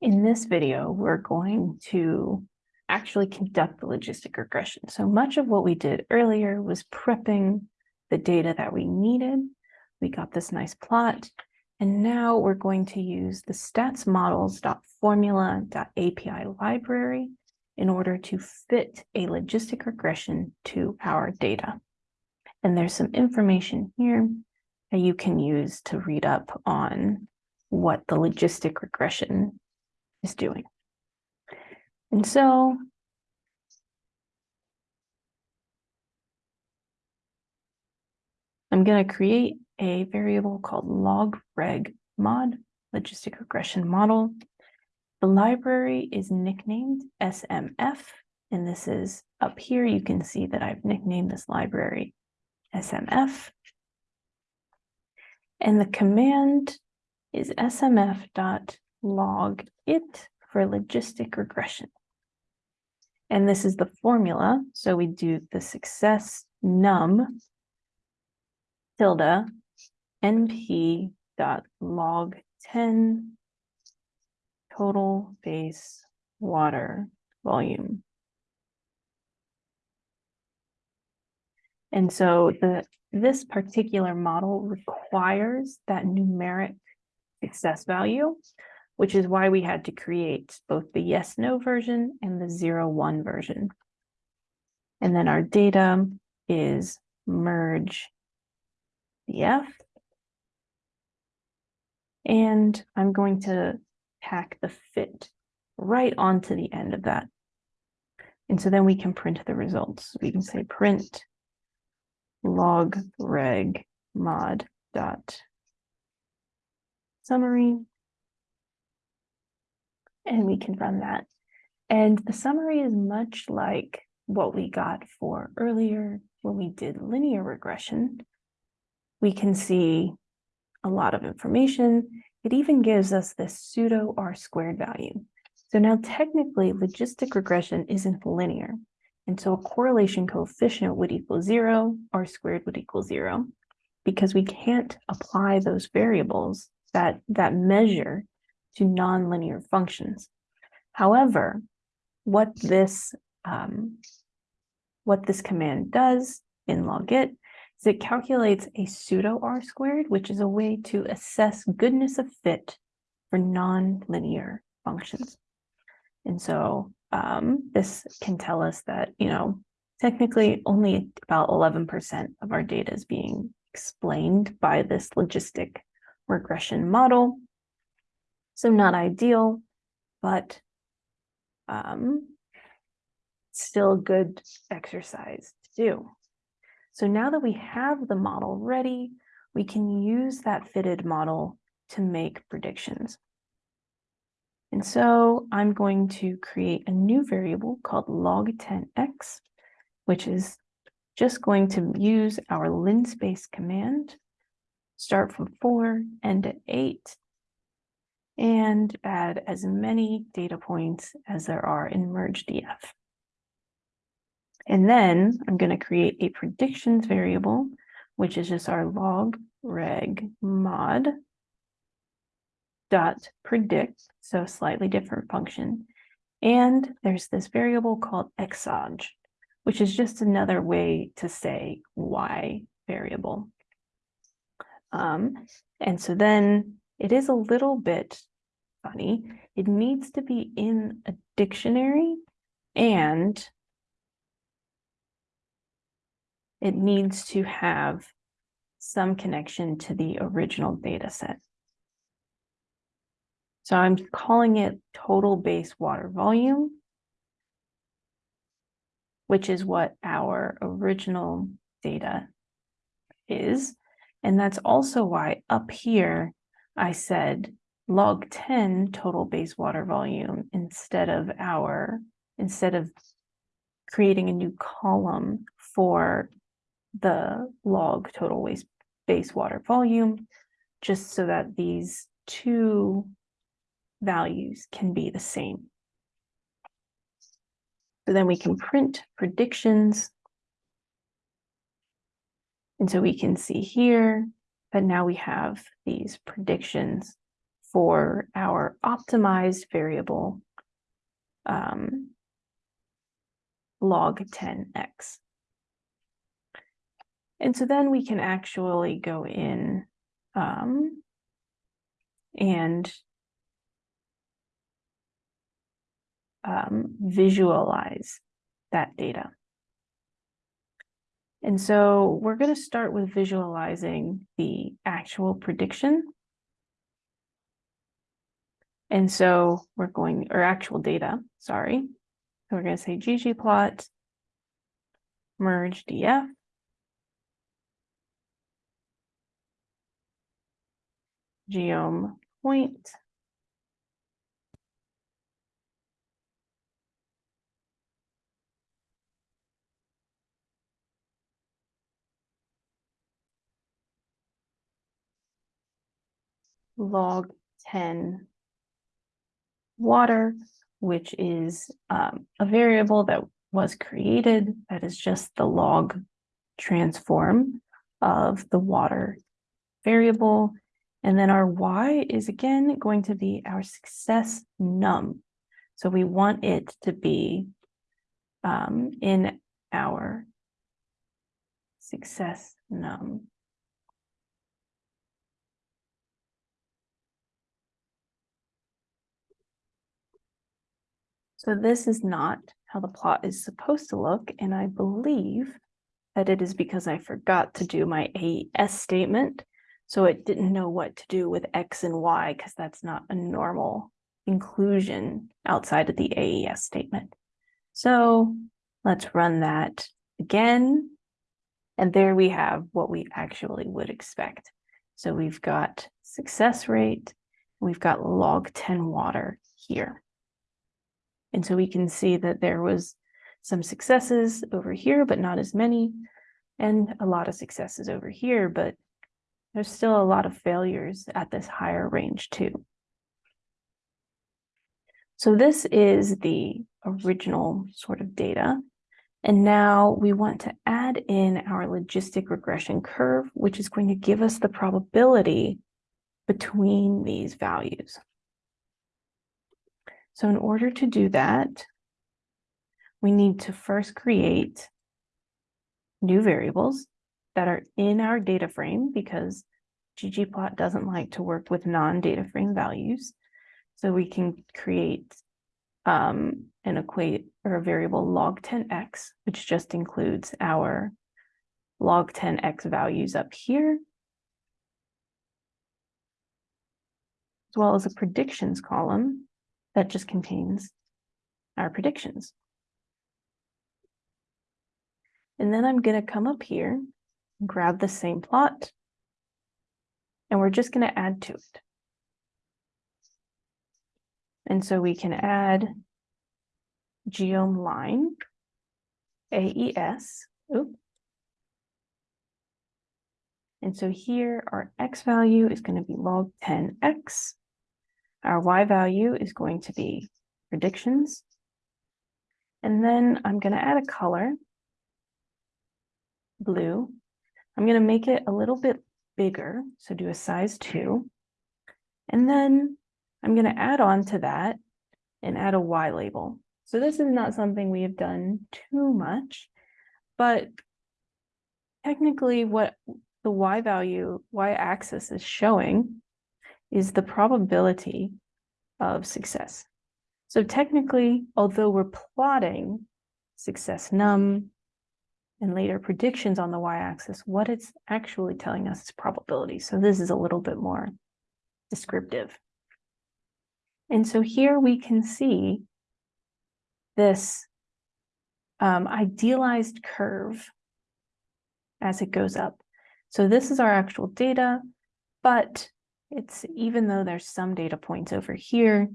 In this video, we're going to actually conduct the logistic regression. So much of what we did earlier was prepping the data that we needed. We got this nice plot, and now we're going to use the statsmodels.formula.api library in order to fit a logistic regression to our data. And there's some information here that you can use to read up on what the logistic regression is doing. And so I'm going to create a variable called log reg mod, logistic regression model. The library is nicknamed SMF, and this is up here. You can see that I've nicknamed this library SMF. And the command is smf.log it for logistic regression. And this is the formula. So we do the success num tilde np dot log 10 total base water volume. And so the this particular model requires that numeric success value, which is why we had to create both the yes, no version and the zero, one version. And then our data is merge df. And I'm going to tack the fit right onto the end of that. And so then we can print the results. We can say print log reg mod dot summary. And we can run that. And the summary is much like what we got for earlier when we did linear regression. We can see a lot of information. It even gives us this pseudo R squared value. So now technically logistic regression isn't linear. And so a correlation coefficient would equal zero, R squared would equal zero, because we can't apply those variables that, that measure to nonlinear functions. However, what this, um, what this command does in logit is it calculates a pseudo R squared, which is a way to assess goodness of fit for nonlinear functions. And so um, this can tell us that, you know, technically only about 11% of our data is being explained by this logistic regression model. So not ideal, but um, still good exercise to do. So now that we have the model ready, we can use that fitted model to make predictions. And so I'm going to create a new variable called log10x, which is just going to use our linspace command, start from four, end at eight, and add as many data points as there are in mergedf. And then I'm going to create a predictions variable, which is just our log reg mod dot predict, so slightly different function. And there's this variable called exog, which is just another way to say y variable. Um, and so then it is a little bit funny. It needs to be in a dictionary and it needs to have some connection to the original data set. So I'm calling it total base water volume, which is what our original data is. And that's also why up here I said log 10 total base water volume instead of our, instead of creating a new column for the log total waste base water volume, just so that these two values can be the same. So then we can print predictions. And so we can see here that now we have these predictions for our optimized variable um, log 10x. And so then we can actually go in um, and um, visualize that data. And so we're going to start with visualizing the actual prediction. And so we're going, or actual data, sorry. So we're going to say ggplot merge df. geom point log 10 water, which is um, a variable that was created that is just the log transform of the water variable. And then our y is again going to be our success num. So we want it to be um, in our success num. So this is not how the plot is supposed to look, and I believe that it is because I forgot to do my AES statement, so it didn't know what to do with X and Y, because that's not a normal inclusion outside of the AES statement. So let's run that again, and there we have what we actually would expect. So we've got success rate, we've got log 10 water here. And so we can see that there was some successes over here, but not as many, and a lot of successes over here, but there's still a lot of failures at this higher range too. So this is the original sort of data. And now we want to add in our logistic regression curve, which is going to give us the probability between these values. So in order to do that, we need to first create new variables that are in our data frame because ggplot doesn't like to work with non-data frame values. So we can create um, an equate or a variable log 10x, which just includes our log 10x values up here, as well as a predictions column that just contains our predictions. And then I'm going to come up here, and grab the same plot, and we're just going to add to it. And so we can add geom line, AES, Oop. And so here our x value is going to be log 10x. Our y value is going to be predictions. And then I'm going to add a color, blue. I'm going to make it a little bit bigger, so do a size 2. And then I'm going to add on to that and add a y label. So this is not something we have done too much, but technically what the y value, y axis is showing is the probability of success. So technically, although we're plotting success num and later predictions on the y-axis, what it's actually telling us is probability. So this is a little bit more descriptive. And so here we can see this um, idealized curve as it goes up. So this is our actual data, but it's even though there's some data points over here,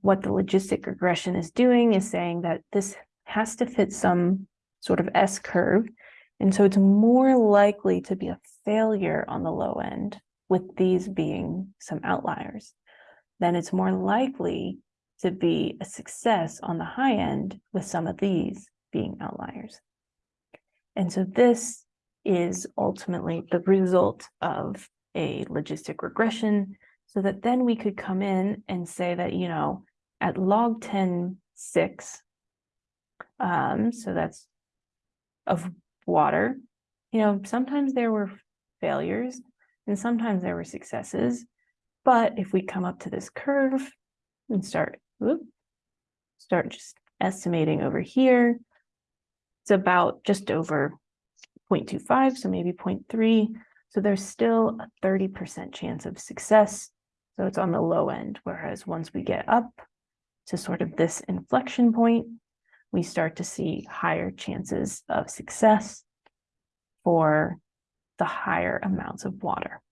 what the logistic regression is doing is saying that this has to fit some sort of S curve. And so it's more likely to be a failure on the low end with these being some outliers. Then it's more likely to be a success on the high end with some of these being outliers. And so this is ultimately the result of a logistic regression. So that then we could come in and say that, you know, at log 10, 6, um, so that's of water, you know, sometimes there were failures and sometimes there were successes. But if we come up to this curve and start, whoop, start just estimating over here, it's about just over 0.25, so maybe 0.3. So there's still a 30% chance of success. So it's on the low end, whereas once we get up to sort of this inflection point, we start to see higher chances of success for the higher amounts of water.